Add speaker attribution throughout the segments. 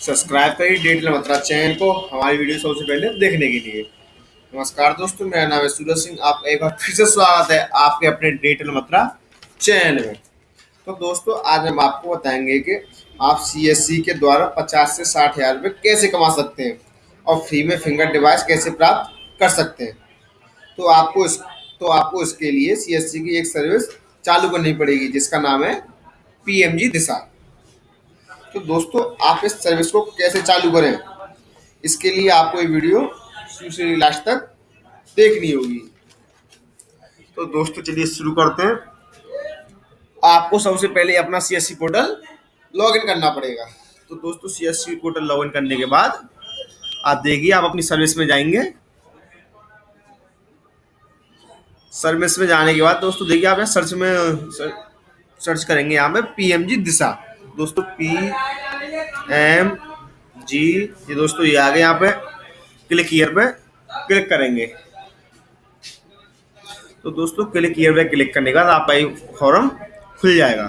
Speaker 1: Subscribe करिए digital मत्रा channel को, हमारी वीडियो सबसे पहले देखने के लिए। नमस्कार दोस्तों, मेरा नाम है सूरज सिंह, आप एक बार फिर से स्वागत है आपके अपने डिजिटल मत्रा चैनल में। तो दोस्तों, आज हम आपको बताएँगे कि आप सीएससी के द्वारा 50 से साठ हज़ार रुपये कैसे कमा सकते हैं और फ्री में फिंगर डिवाइस कैसे प्राप्त कर सकते हैं। तो आपको इस तो आपको इसके लिए सीएससी की एक सर्विस चालू करनी पड़ेगी, जिसका नाम है पी दिशा। तो दोस्तों, आप इस सर्विस को कैसे चालू करें? इसके लिए आपको ये वीडियो शुरू से लास्ट तक देखनी होगी। तो दोस्तों, चलिए शुरू करते हैं। आपको सबसे पहले अपना सीएससी पोर्टल लॉगिन करना पड़ेगा। तो दोस्तों सीएससी पोर्टल लॉगिन करने के बाद आप देखिए, आप अपनी सर्विस में जाएँगे। सर्विस में जाने के बाद दोस्तों, देखिए आप सर्च में सर्च करेंगे यहाँ पे पीएमजी दिशा। दोस्तों पी एम जी ये दोस्तों ये आ गए यहाँ पे। क्लिक ईयर पे क्लिक करेंगे। तो दोस्तों क्लिक ईयर पे क्लिक करने के बाद आपका ये फॉर्म खुल जाएगा।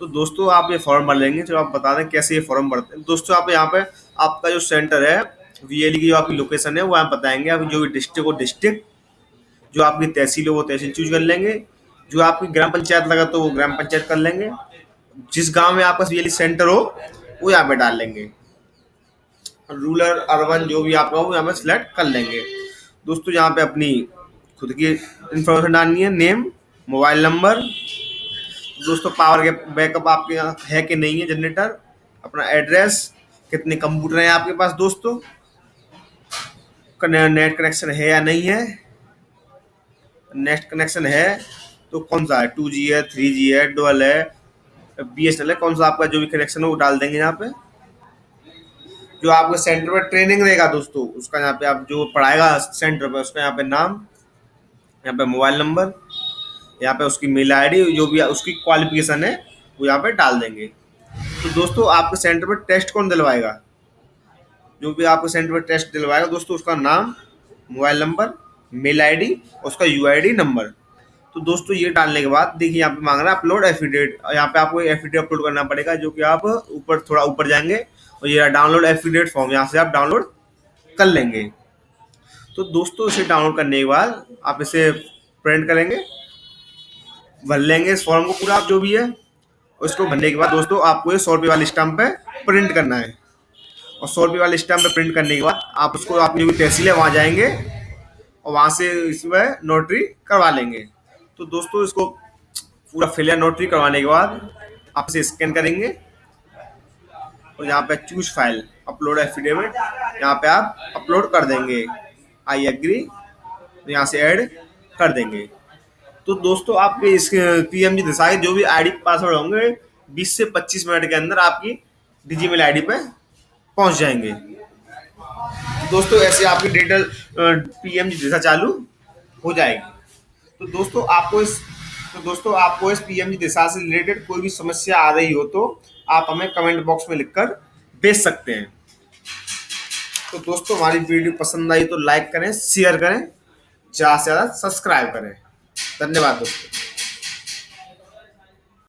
Speaker 1: तो दोस्तों, आप ये फॉर्म भर लेंगे, चलो आप बता दें कैसे ये फॉर्म भरते हैं। दोस्तों, आप यहाँ पे आपका जो सेंटर है वीएल की जो आपकी लोकेशन है, वो आप बताएँगे। आप जो भी डिस्ट्रिक्ट हो डिस्ट्रिक्ट जो आपकी तहसील हो, वो तहसील चूज़ कर लेंगे। जो आपकी ग्राम पंचायत लगा तो वो ग्राम पंचायत कर लेंगे। जिस गाँव में आपका बिजली सेंटर हो, वो यहाँ पे डाल लेंगे। रूरल अर्बन जो भी आपका हो यहाँ पे सिलेक्ट कर लेंगे। दोस्तों, यहाँ पे अपनी खुद की इंफॉर्मेशन डालनी है नेम मोबाइल नंबर दोस्तों पावर के बैकअप आपके यहाँ है कि नहीं है जनरेटर अपना एड्रेस कितने कंप्यूटर हैं आपके पास, दोस्तों? नेट कनेक्शन है या नहीं है? नेट कनेक्शन है तो कौन सा है? टू जी है थ्री जी है डोल है बी एस एल है कौन सा आपका जो भी कनेक्शन है, वो डाल देंगे यहाँ पे। जो आपके सेंटर पर ट्रेनिंग रहेगा दोस्तों, उसका यहाँ पे आप जो पढ़ाएगा सेंटर पे उसका यहाँ पे नाम, यहाँ पे मोबाइल नंबर यहाँ पे उसकी मेल आईडी जो भी उसकी क्वालिफिकेशन है, वो यहाँ पे डाल देंगे। तो दोस्तों, आपके सेंटर पर टेस्ट कौन दिलवाएगा? जो भी आपके सेंटर पर टेस्ट दिलवाएगा दोस्तों, उसका नाम मोबाइल नंबर मेल आईडी उसका यूआईडी नंबर तो दोस्तों, ये डालने के बाद देखिए, यहाँ पे मांग रहा है अपलोड एफिडेट यहाँ पे आपको एफिडेट अपलोड करना पड़ेगा, जो कि आप ऊपर, थोड़ा ऊपर जाएँगे और ये डाउनलोड एफिडेट फॉर्म यहाँ से आप डाउनलोड कर लेंगे। तो दोस्तों, इसे डाउनलोड करने के बाद आप इसे प्रिंट करेंगे, भर लेंगे इस फॉर्म को पूरा आप जो भी है। उसको भरने के बाद दोस्तों, आपको ये सौ रुपये वाले स्टम्प पे प्रिंट करना है। और सौ रुपये वाले स्टम्प पे प्रिंट करने के बाद आप उसको, आपकी जो भी तहसील है, वहाँ जाएँगे और वहाँ से इसमें नोटरी करवा लेंगे। तो दोस्तों, इसको पूरा फिलियर नोटरी करवाने के बाद आप इसे स्कैन करेंगे। और यहाँ पे चूज़ फ़ाइल अपलोड एफिडेविट यहाँ पे आप अपलोड कर देंगे। आई एग्री यहाँ से ऐड कर देंगे। तो दोस्तों, आपके इस पी एम जी जो भी आईडी पासवर्ड होंगे 20 से 25 मिनट के अंदर आपकी डिजीमेल आईडी पे पहुँच जाएँगे। दोस्तों, ऐसे आपकी digital P M G Disha चालू हो जाएगी। तो दोस्तों, आपको इस तो दोस्तों, आपको इस पीएमजी दिशा से रिलेटेड कोई भी समस्या आ रही हो तो आप हमें कमेंट बॉक्स में लिखकर भेज सकते हैं। तो दोस्तों, हमारी वीडियो पसंद आई तो लाइक करें शेयर करें, ज़्यादा से ज़्यादा सब्सक्राइब करें। धन्यवाद दोस्तों।